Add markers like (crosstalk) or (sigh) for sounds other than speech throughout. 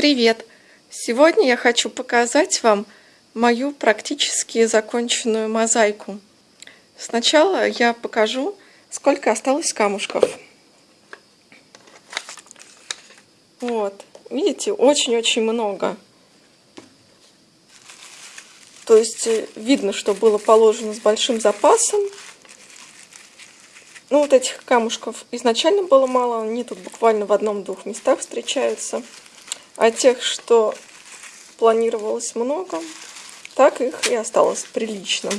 Привет! Сегодня я хочу показать вам мою практически законченную мозаику. Сначала я покажу, сколько осталось камушков. Вот, видите, очень-очень много. То есть э, видно, что было положено с большим запасом. Ну, вот этих камушков изначально было мало, они тут буквально в одном-двух местах встречаются. А тех, что планировалось много, так их и осталось прилично.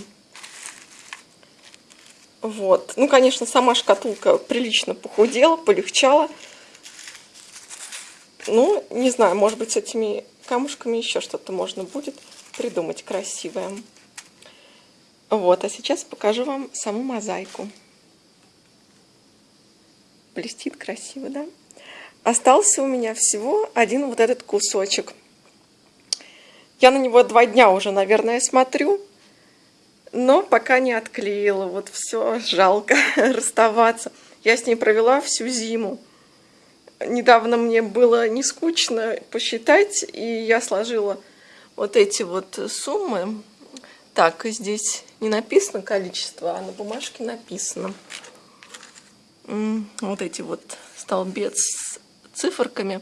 Вот. Ну, конечно, сама шкатулка прилично похудела, полегчала. Ну, не знаю, может быть, с этими камушками еще что-то можно будет придумать красивое. Вот, а сейчас покажу вам саму мозаику. Блестит красиво, да? Остался у меня всего один вот этот кусочек. Я на него два дня уже, наверное, смотрю, но пока не отклеила. Вот все, жалко (laughs) расставаться. Я с ней провела всю зиму. Недавно мне было не скучно посчитать, и я сложила вот эти вот суммы. Так, здесь не написано количество, а на бумажке написано. Вот эти вот столбец циферками,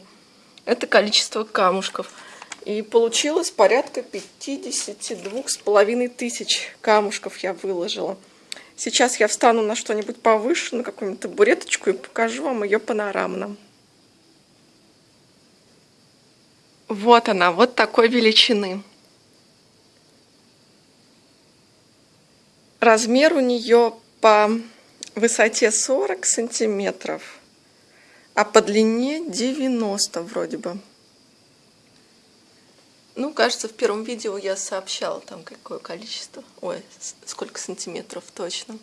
это количество камушков. И получилось порядка 52 с половиной тысяч камушков я выложила. Сейчас я встану на что-нибудь повыше, на какую-нибудь табуреточку и покажу вам ее панорамно. Вот она, вот такой величины. Размер у нее по высоте 40 сантиметров а по длине 90 вроде бы. Ну, кажется, в первом видео я сообщала там какое количество. Ой, сколько сантиметров точно.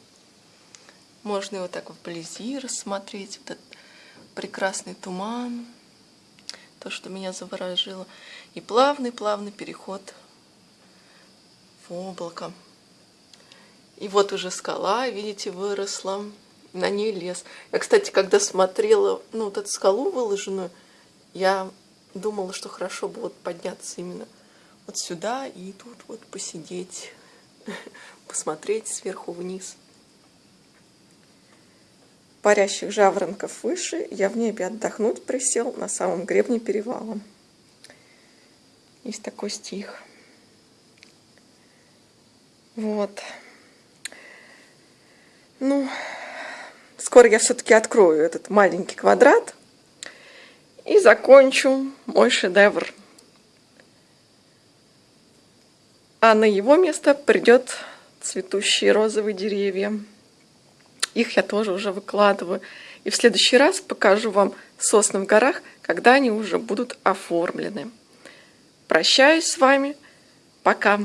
Можно его так вблизи рассмотреть. Вот этот прекрасный туман. То, что меня заворожило. И плавный-плавный переход в облако. И вот уже скала, видите, выросла на ней лес. Я, кстати, когда смотрела ну, вот эту скалу выложенную, я думала, что хорошо бы вот подняться именно вот сюда и тут вот посидеть, (laughs) посмотреть сверху вниз. Парящих жаворонков выше, я в небе отдохнуть присел на самом гребне перевала. Есть такой стих. Вот. Ну, Скоро я все-таки открою этот маленький квадрат и закончу мой шедевр. А на его место придет цветущие розовые деревья. Их я тоже уже выкладываю. И в следующий раз покажу вам сосны в горах, когда они уже будут оформлены. Прощаюсь с вами. Пока.